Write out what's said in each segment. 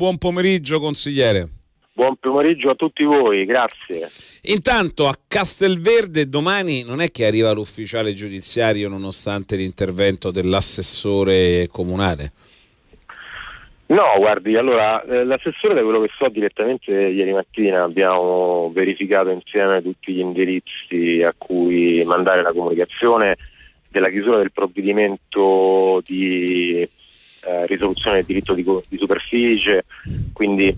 buon pomeriggio consigliere. Buon pomeriggio a tutti voi, grazie. Intanto a Castelverde domani non è che arriva l'ufficiale giudiziario nonostante l'intervento dell'assessore comunale? No, guardi, allora eh, l'assessore da quello che so direttamente ieri mattina abbiamo verificato insieme tutti gli indirizzi a cui mandare la comunicazione della chiusura del provvedimento di eh, risoluzione del diritto di, di superficie, quindi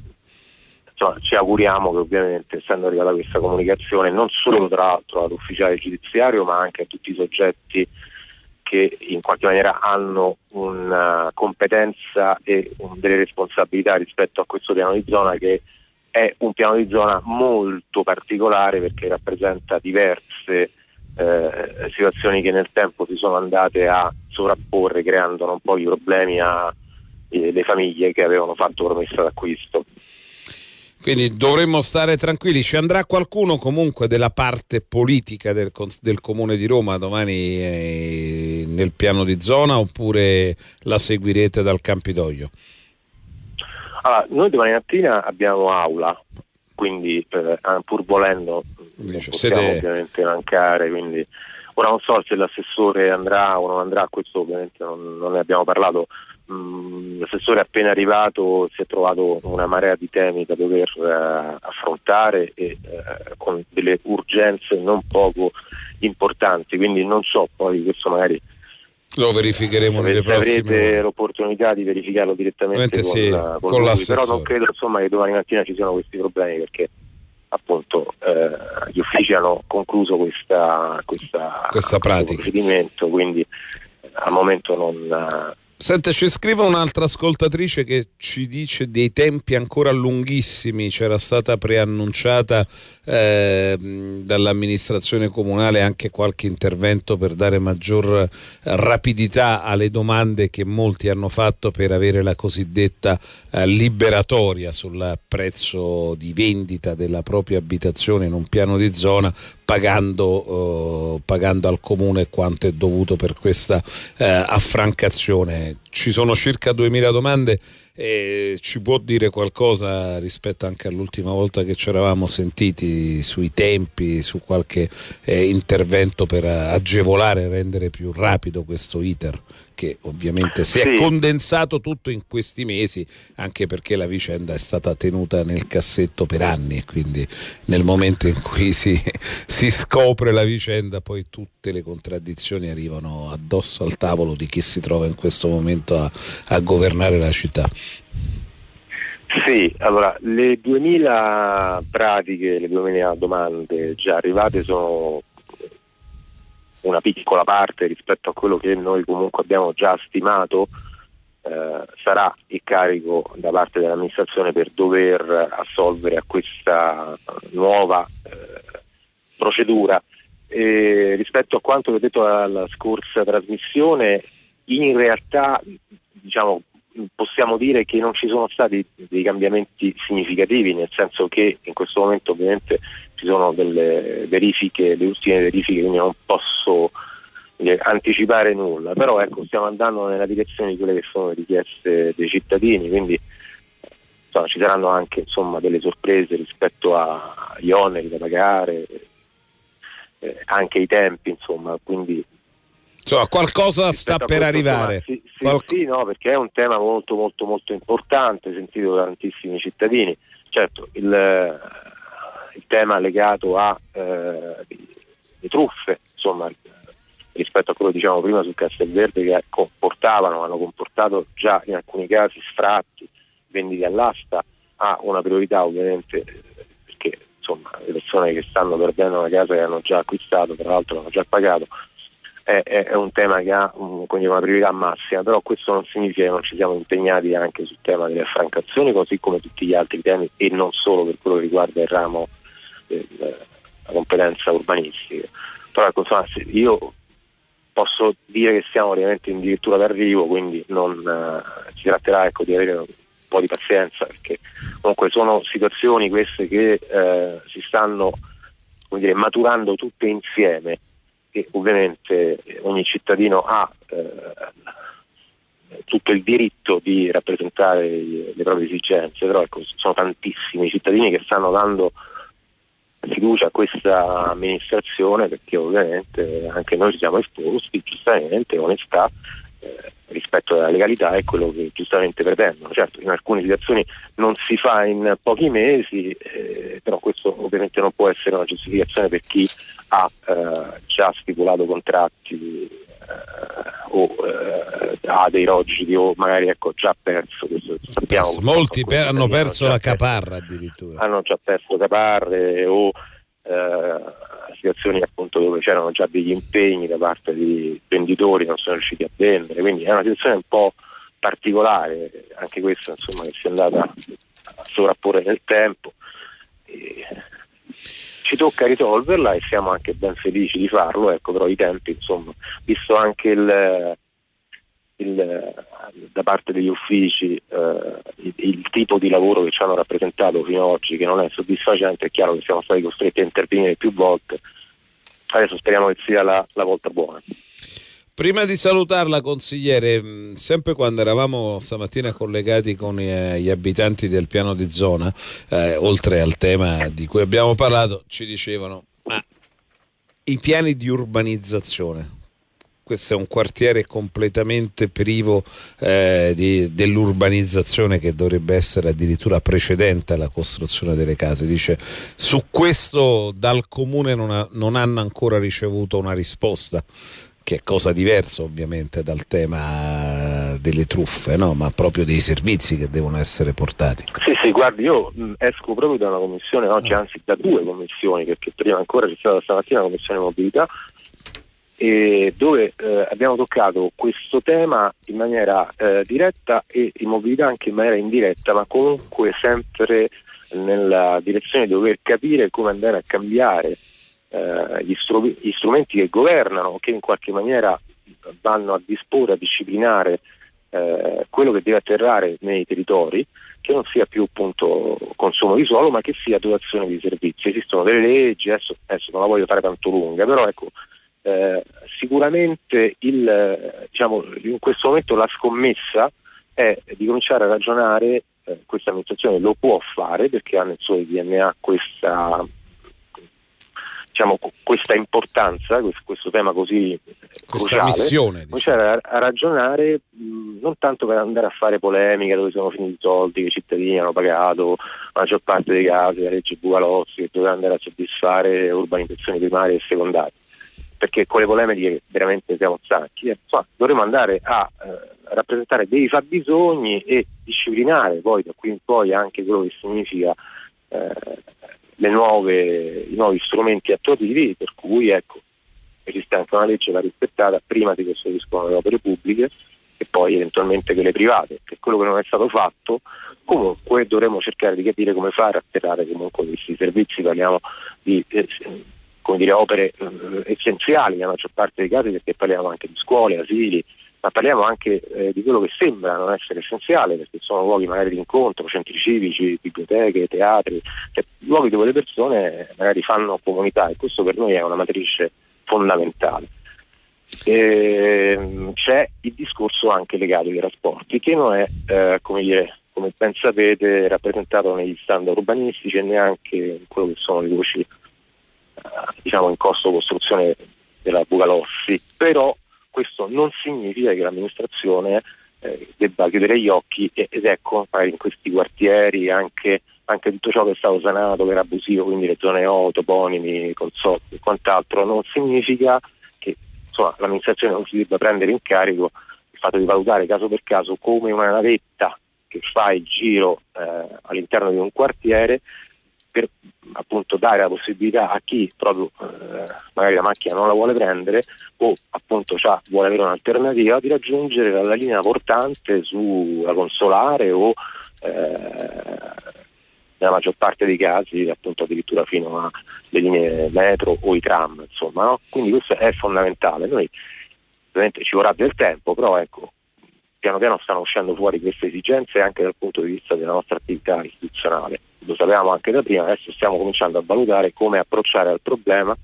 insomma, ci auguriamo che ovviamente essendo arrivata questa comunicazione non solo tra l'altro all'ufficiale giudiziario ma anche a tutti i soggetti che in qualche maniera hanno una competenza e delle responsabilità rispetto a questo piano di zona che è un piano di zona molto particolare perché rappresenta diverse eh, situazioni che nel tempo si sono andate a sovrapporre creando un po' di problemi alle eh, famiglie che avevano fatto promessa d'acquisto. Quindi dovremmo stare tranquilli. Ci andrà qualcuno comunque della parte politica del, del Comune di Roma domani eh, nel piano di zona oppure la seguirete dal Campidoglio? Allora, noi domani mattina abbiamo aula, quindi eh, pur volendo non possiamo siete... ovviamente mancare, quindi ora non so se l'assessore andrà o non andrà, questo ovviamente non, non ne abbiamo parlato. Mm, l'assessore è appena arrivato si è trovato una marea di temi da dover eh, affrontare e eh, con delle urgenze non poco importanti, quindi non so poi questo magari lo verificheremo se nelle prossime avrete l'opportunità di verificarlo direttamente con, sì, con, con lui, però non credo insomma, che domani mattina ci siano questi problemi perché appunto eh, gli uffici hanno concluso questa, questa, questa pratica. procedimento, quindi al momento non, Senta, ci scrive un'altra ascoltatrice che ci dice dei tempi ancora lunghissimi, c'era stata preannunciata eh, dall'amministrazione comunale anche qualche intervento per dare maggior rapidità alle domande che molti hanno fatto per avere la cosiddetta eh, liberatoria sul prezzo di vendita della propria abitazione in un piano di zona pagando, eh, pagando, al comune quanto è dovuto per questa eh, affrancazione. Ci sono circa 2000 domande e ci può dire qualcosa rispetto anche all'ultima volta che ci eravamo sentiti sui tempi, su qualche eh, intervento per agevolare rendere più rapido questo iter che ovviamente si è sì. condensato tutto in questi mesi anche perché la vicenda è stata tenuta nel cassetto per anni e quindi nel momento in cui si, si scopre la vicenda poi tutte le contraddizioni arrivano addosso al tavolo di chi si trova in questo momento a, a governare la città. Sì, allora le 2000 pratiche, le 2000 domande già arrivate sono una piccola parte rispetto a quello che noi comunque abbiamo già stimato eh, sarà il carico da parte dell'amministrazione per dover assolvere a questa nuova eh, procedura. E rispetto a quanto vi ho detto alla scorsa trasmissione, in realtà diciamo, possiamo dire che non ci sono stati dei cambiamenti significativi, nel senso che in questo momento ovviamente ci sono delle verifiche, le ultime verifiche, quindi non posso dire, anticipare nulla, però ecco, stiamo andando nella direzione di quelle che sono le richieste dei cittadini, quindi insomma, ci saranno anche insomma, delle sorprese rispetto agli oneri da pagare, eh, anche i tempi, insomma, quindi Insomma, qualcosa sta per arrivare. Sì, sì, Qual... sì, no, perché è un tema molto molto molto importante, sentito da tantissimi cittadini. Certo, il, il tema legato a eh, truffe, insomma, rispetto a quello che dicevamo prima sul Castelverde che comportavano, hanno comportato già in alcuni casi sfratti, venditi all'asta, ha una priorità ovviamente perché insomma, le persone che stanno perdendo una casa che hanno già acquistato, tra l'altro hanno già pagato, è, è un tema che ha un, una priorità massima, però questo non significa che non ci siamo impegnati anche sul tema delle affrancazioni, così come tutti gli altri temi e non solo per quello che riguarda il ramo della competenza urbanistica. Però ecco, insomma, io posso dire che siamo ovviamente addirittura d'arrivo, quindi non, eh, si tratterà ecco, di avere un po' di pazienza, perché comunque sono situazioni queste che eh, si stanno dire, maturando tutte insieme che ovviamente ogni cittadino ha eh, tutto il diritto di rappresentare le proprie esigenze, però ecco, sono tantissimi cittadini che stanno dando fiducia a questa amministrazione perché ovviamente anche noi ci siamo esposti, giustamente, onestà eh, rispetto alla legalità è quello che giustamente pretendono. Certo, in alcune situazioni non si fa in pochi mesi, eh, però questo ovviamente non può essere una giustificazione per chi ha eh, già stipulato contratti eh, o eh, ha dei rogidi o magari ecco, già perso. Questo, sappiamo, Molti per, hanno perso la caparra addirittura. Hanno già perso caparre o eh, situazioni appunto dove c'erano già degli impegni da parte di venditori non sono riusciti a vendere, quindi è una situazione un po' particolare, anche questa insomma che si è andata a sovrapporre nel tempo. E ci tocca risolverla e siamo anche ben felici di farlo, ecco, però i tempi, insomma, visto anche il, il, da parte degli uffici eh, il, il, tipo di lavoro che ci hanno rappresentato fino ad oggi, che non è soddisfacente, è chiaro che siamo stati costretti a intervenire più volte, adesso speriamo che sia la, la volta buona. Prima di salutarla, consigliere, mm, sempre quando eravamo stamattina collegati con gli abitanti del piano di zona, eh, oltre al tema di cui abbiamo parlato, ci dicevano, ma i piani di urbanizzazione, questo è un quartiere completamente privo eh, dell'urbanizzazione che dovrebbe essere addirittura precedente alla costruzione delle case. Dice su questo dal comune non, ha, non hanno ancora ricevuto una risposta che è cosa diversa ovviamente dal tema delle truffe, no? ma proprio dei servizi che devono essere portati. Sì, sì, guardi, io esco proprio da una commissione, oggi ah. anzi da due commissioni, perché prima ancora c'è stata stamattina la commissione mobilità, dove eh, abbiamo toccato questo tema in maniera eh, diretta e in mobilità anche in maniera indiretta, ma comunque sempre nella direzione di dover capire come andare a cambiare eh, gli, stru- gli, strumenti che governano, che in qualche maniera vanno a disporre, a disciplinare eh, quello che deve atterrare nei territori, che non sia più appunto consumo di suolo, ma che sia dotazione di servizi. Esistono delle leggi, adesso, adesso non la voglio fare tanto lunga, però ecco, eh, sicuramente il, diciamo, in questo momento la scommessa è di cominciare a ragionare, eh, questa amministrazione lo può fare perché ha nel suo DNA questa diciamo, questa importanza, questo, questo, tema così questa cruciale, missione, diciamo. a, a, ragionare mh, non tanto per andare a fare polemiche dove sono finiti i soldi che i cittadini hanno pagato, la maggior parte dei casi, la legge Bugalozzi, che doveva andare a soddisfare urbanizzazioni primarie e secondarie, perché con le polemiche veramente siamo stanchi, insomma, dovremmo andare a eh, rappresentare dei fabbisogni e disciplinare poi da qui in poi anche quello che significa eh, nuove, i nuovi strumenti attuativi per cui ecco, esiste anche una legge da rispettata prima di costruiscono le opere pubbliche e poi eventualmente quelle private, che quello che non è stato fatto, comunque dovremmo cercare di capire come fare a atterrare comunque questi servizi, parliamo di eh, dire, opere eh, essenziali nella maggior parte dei casi perché parliamo anche di scuole, asili, ma parliamo anche eh, di quello che sembra non essere essenziale, perché sono luoghi magari di incontro, centri civici, biblioteche, teatri, cioè, luoghi dove le persone magari fanno comunità e questo per noi è una matrice fondamentale. E, ehm, c'è il discorso anche legato ai trasporti che non è, eh, come, dire, come ben sapete, rappresentato negli standard urbanistici e neanche in quello che sono le voci diciamo in costo costruzione della Bugalossi, però questo non significa che l'amministrazione eh, debba chiudere gli occhi ed ecco in questi quartieri anche, anche, tutto ciò che è stato sanato, che era abusivo, quindi le zone O, toponimi, consorti e quant'altro, non significa che insomma, l'amministrazione non si debba prendere in carico il fatto di valutare caso per caso come una navetta che fa il giro eh, all'interno di un quartiere per appunto dare la possibilità a chi proprio eh, magari la macchina non la vuole prendere o appunto vuole avere un'alternativa di raggiungere la linea portante sulla consolare o eh, nella maggior parte dei casi appunto addirittura fino alle linee metro o i tram insomma no? quindi questo è fondamentale noi ovviamente ci vorrà del tempo però ecco piano piano stanno uscendo fuori queste esigenze anche dal punto di vista della nostra attività istituzionale lo sapevamo anche da prima, adesso stiamo cominciando a valutare come approcciare al problema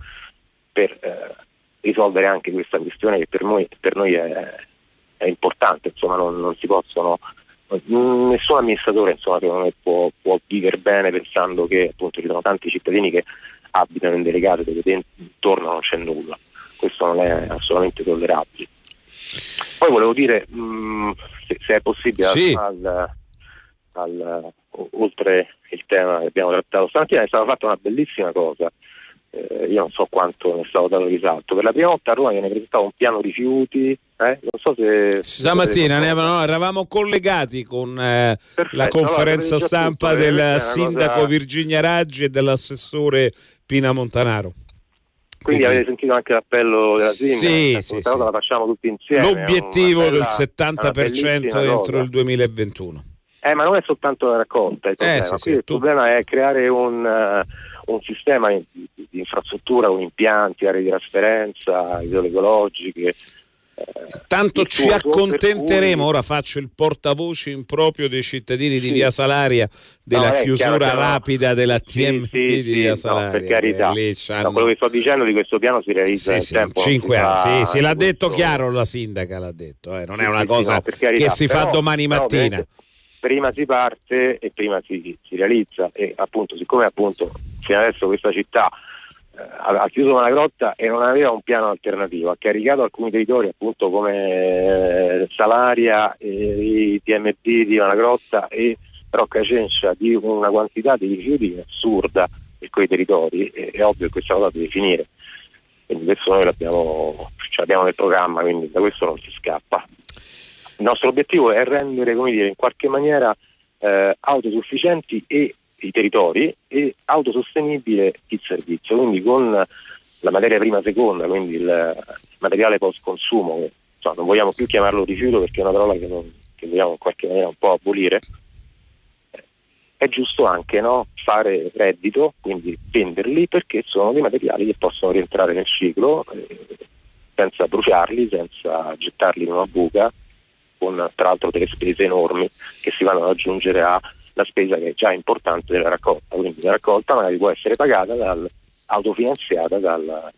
per eh, risolvere anche questa questione che per noi, per noi è, è importante, insomma non, non si possono nessun amministratore insomma, può, può, vivere bene pensando che appunto ci sono tanti cittadini che abitano in delle case dove intorno non c'è nulla. Questo non è assolutamente tollerabile. Poi volevo dire, mh, mm, se, se, è possibile, sì. al, al, oltre il tema che abbiamo trattato stamattina, è stata fatta una bellissima cosa. Eh, io non so quanto ne è stato dato risalto. Per la prima volta a Roma viene presentato un piano rifiuti. Eh? Non so se. Stamattina ne avevamo, eravamo collegati con eh, la conferenza allora, stampa tutto, del sindaco cosa... Virginia Raggi e dell'assessore Pina Montanaro. Quindi, Quindi avete sentito anche l'appello della Sindaca? Sì, ecco, sì, sì. la facciamo tutti insieme. L'obiettivo bella, del 70% entro il 2021. Eh, ma non è soltanto la raccolta il problema. Eh, sì, il tu... problema è creare un, uh, un sistema di, di, infrastruttura con impianti, aree di trasferenza, idroecologiche, Tanto ci accontenteremo, ora faccio il portavoce improprio dei cittadini di Via Salaria della no, chiusura rapida della TMP sì, sì, di Via Salaria. No, per carità, eh, no, quello che sto dicendo di questo piano si realizza nel tempo. Cinque anni, sì, sì, l'ha detto chiaro la sindaca, l'ha detto, eh. non è una cosa che si fa domani mattina. Prima si parte e prima si, si realizza e appunto siccome appunto fino adesso questa città ha chiuso una grotta e non aveva un piano alternativo, ha caricato alcuni territori appunto come eh, Salaria, eh, i TMP di una grotta e Rocca Cencia di una quantità di rifiuti assurda per quei territori, è, è ovvio che questa cosa deve finire. Quindi questo noi l'abbiamo, ce l'abbiamo nel programma, quindi da questo non si scappa. Il nostro obiettivo è rendere, come dire, in qualche maniera eh, autosufficienti e i territori e autosostenibile il servizio, quindi con la materia prima seconda, quindi il materiale post consumo, insomma, non vogliamo più chiamarlo rifiuto perché è una parola che, non, che vogliamo in qualche maniera un po' abolire, è giusto anche no, fare reddito, quindi venderli perché sono dei materiali che possono rientrare nel ciclo eh, senza bruciarli, senza gettarli in una buca, con tra l'altro delle spese enormi che si vanno ad aggiungere a la spesa che è già importante della raccolta, quindi la raccolta magari può essere pagata dal, autofinanziata dal,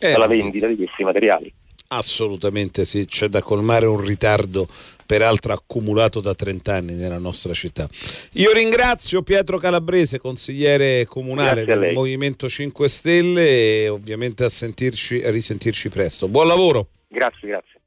eh, dalla vendita di questi materiali. Assolutamente sì, c'è da colmare un ritardo peraltro accumulato da 30 anni nella nostra città. Io ringrazio Pietro Calabrese, consigliere comunale del Movimento 5 Stelle e ovviamente a, sentirci, a risentirci presto. Buon lavoro. Grazie, grazie.